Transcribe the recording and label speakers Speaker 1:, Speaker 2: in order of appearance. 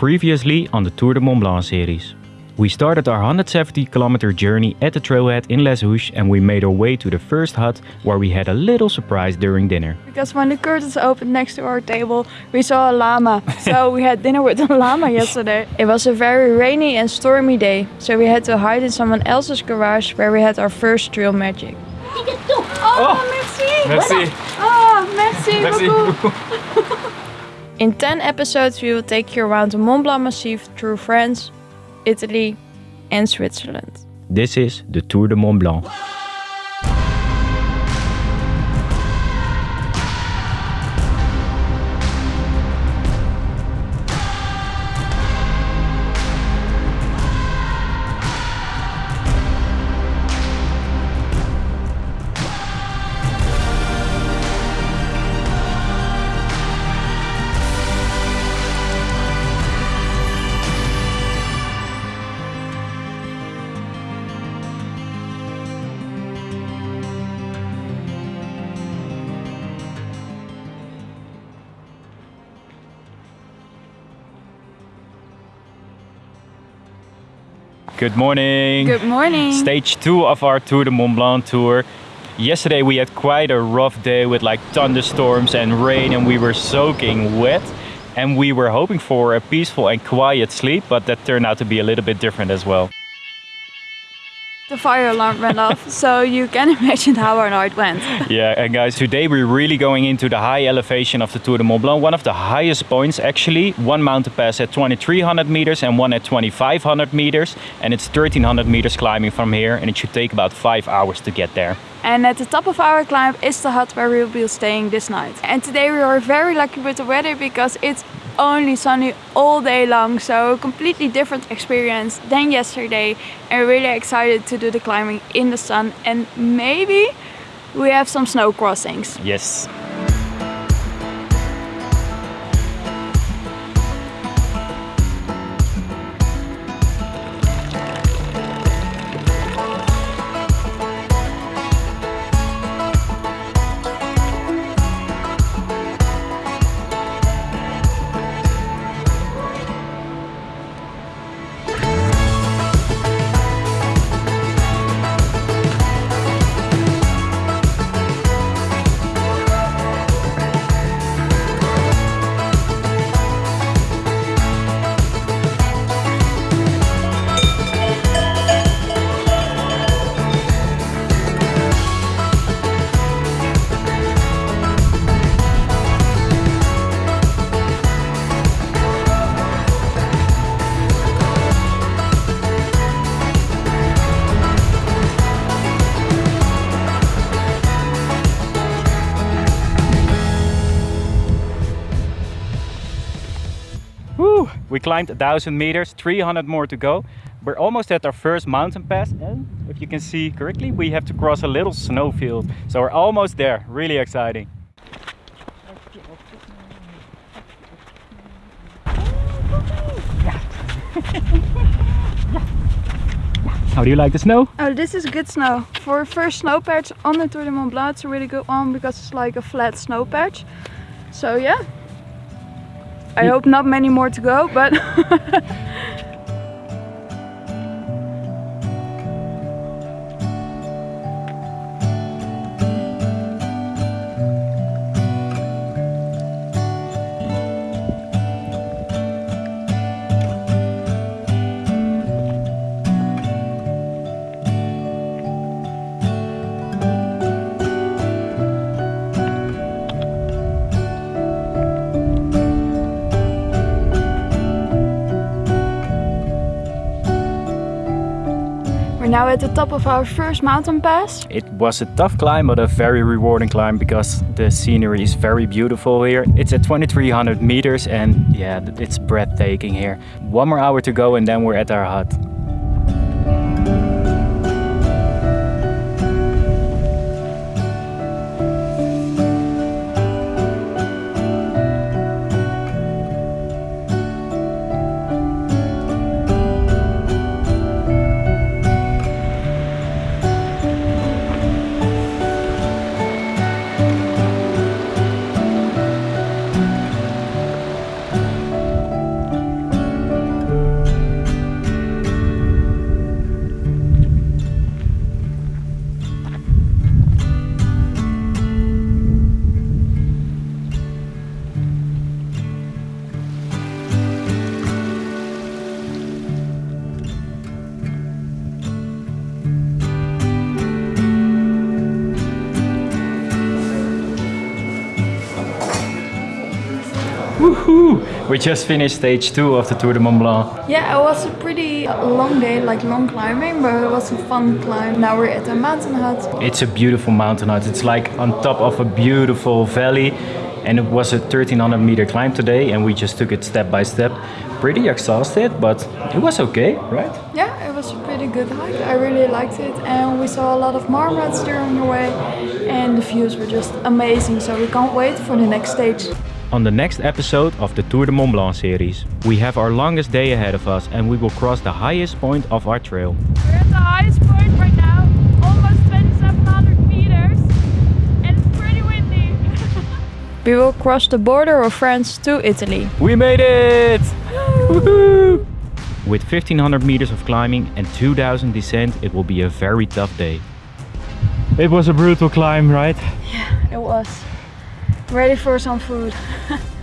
Speaker 1: Previously on the Tour de Mont Blanc series. We started our 170 kilometer journey at the trailhead in Les Houches and we made our way to the first hut where we had a little surprise during dinner.
Speaker 2: Because when the curtains opened next to our table, we saw a llama. so we had dinner with a llama yesterday. It was a very rainy and stormy day, so we had to hide in someone else's garage where we had our first trail magic. Oh, oh, merci!
Speaker 1: Merci.
Speaker 2: Oh, merci,
Speaker 1: Merci
Speaker 2: beaucoup! In 10 episodes, we will take you around the Mont Blanc Massif through France, Italy, and Switzerland.
Speaker 1: This is the Tour de Mont Blanc. Good morning.
Speaker 2: Good morning!
Speaker 1: Stage two of our Tour de Mont Blanc tour. Yesterday we had quite a rough day with like thunderstorms and rain and we were soaking wet. And we were hoping for a peaceful and quiet sleep, but that turned out to be a little bit different as well.
Speaker 2: The fire alarm went off, so you can imagine how our night went.
Speaker 1: Yeah, and guys, today we're really going into the high elevation of the Tour de Mont Blanc, one of the highest points actually. One mountain pass at 2300 meters and one at 2500 meters, and it's 1300 meters climbing from here, and it should take about five hours to get there.
Speaker 2: And at the top of our climb is the hut where we will be staying this night. And today we are very lucky with the weather because it's only sunny all day long. So completely different experience than yesterday. And really excited to do the climbing in the sun. And maybe we have some snow crossings.
Speaker 1: Yes. We climbed thousand meters, 300 more to go. We're almost at our first mountain pass, and if you can see correctly, we have to cross a little snowfield. So we're almost there. Really exciting. How do you like the snow?
Speaker 2: Oh, this is good snow. For first snow patch on the Tour de Mont Blanc, it's a really good one because it's like a flat snow patch. So yeah. I hope not many more to go, but now at the top of our first mountain pass.
Speaker 1: It was a tough climb, but a very rewarding climb because the scenery is very beautiful here. It's at 2300 meters and yeah, it's breathtaking here. One more hour to go and then we're at our hut. We just finished stage two of the Tour de Mont Blanc.
Speaker 2: Yeah, it was a pretty long day, like long climbing, but it was a fun climb. Now we're at the mountain hut.
Speaker 1: It's a beautiful mountain hut. It's like on top of a beautiful valley and it was a 1300 meter climb today and we just took it step by step. Pretty exhausted, but it was okay, right?
Speaker 2: Yeah, it was a pretty good hike. I really liked it and we saw a lot of marmots during the way and the views were just amazing, so we can't wait for the next stage.
Speaker 1: On the next episode of the Tour de Mont Blanc series, we have our longest day ahead of us and we will cross the highest point of our trail.
Speaker 2: We're at the highest point right now, almost 2700 meters, and it's pretty windy. we will cross the border of France to Italy.
Speaker 1: We made it! With 1500 meters of climbing and 2000 descent, it will be a very tough day. It was a brutal climb, right?
Speaker 2: Yeah, it was. Ready for some food.